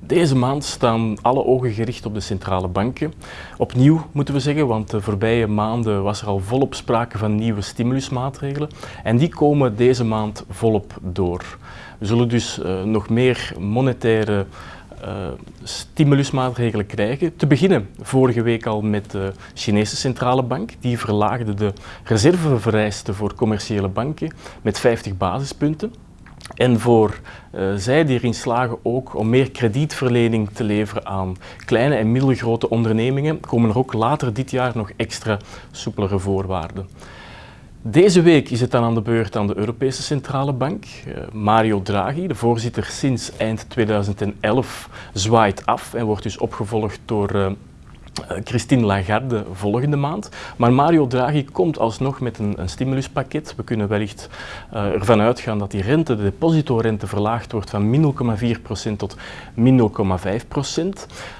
Deze maand staan alle ogen gericht op de centrale banken. Opnieuw moeten we zeggen, want de voorbije maanden was er al volop sprake van nieuwe stimulusmaatregelen. En die komen deze maand volop door. We zullen dus uh, nog meer monetaire uh, stimulusmaatregelen krijgen. Te beginnen vorige week al met de Chinese centrale bank. Die verlaagde de reservevereisten voor commerciële banken met 50 basispunten. En voor uh, zij die erin slagen ook om meer kredietverlening te leveren aan kleine en middelgrote ondernemingen, komen er ook later dit jaar nog extra soepelere voorwaarden. Deze week is het dan aan de beurt aan de Europese Centrale Bank. Uh, Mario Draghi, de voorzitter sinds eind 2011, zwaait af en wordt dus opgevolgd door eh, Christine Lagarde volgende maand. Maar Mario Draghi komt alsnog met een, een stimuluspakket. We kunnen wellicht uh, ervan uitgaan dat die rente, de depositorente, verlaagd wordt van min 0,4% tot min 0,5%.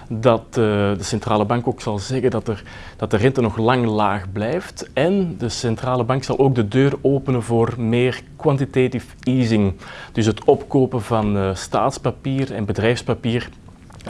Dat uh, de centrale bank ook zal zeggen dat, er, dat de rente nog lang laag blijft. En de centrale bank zal ook de deur openen voor meer quantitative easing. Dus het opkopen van staatspapier en bedrijfspapier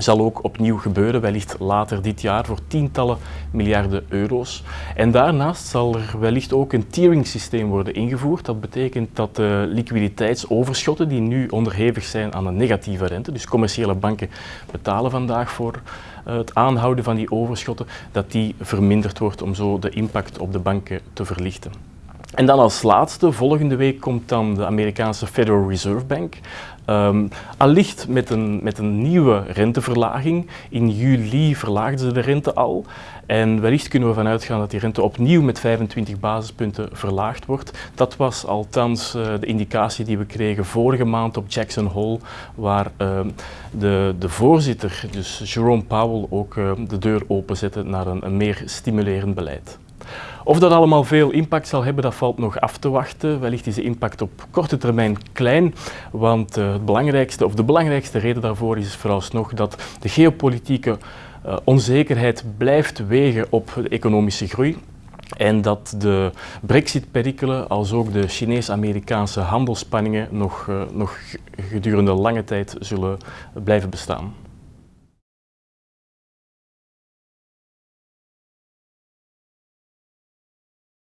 zal ook opnieuw gebeuren, wellicht later dit jaar, voor tientallen miljarden euro's. En daarnaast zal er wellicht ook een tiering systeem worden ingevoerd. Dat betekent dat de liquiditeitsoverschotten, die nu onderhevig zijn aan een negatieve rente, dus commerciële banken betalen vandaag voor eh, het aanhouden van die overschotten, dat die verminderd wordt om zo de impact op de banken te verlichten. En dan als laatste, volgende week komt dan de Amerikaanse Federal Reserve Bank. Um, allicht met een, met een nieuwe renteverlaging. In juli verlaagden ze de rente al. En wellicht kunnen we vanuit gaan dat die rente opnieuw met 25 basispunten verlaagd wordt. Dat was althans uh, de indicatie die we kregen vorige maand op Jackson Hole, waar uh, de, de voorzitter, dus Jerome Powell, ook uh, de deur openzette naar een, een meer stimulerend beleid. Of dat allemaal veel impact zal hebben, dat valt nog af te wachten. Wellicht is de impact op korte termijn klein, want uh, het belangrijkste, of de belangrijkste reden daarvoor is vooralsnog dat de geopolitieke uh, onzekerheid blijft wegen op de economische groei. En dat de brexit-perikelen, als ook de Chinees-Amerikaanse handelsspanningen nog, uh, nog gedurende lange tijd zullen blijven bestaan.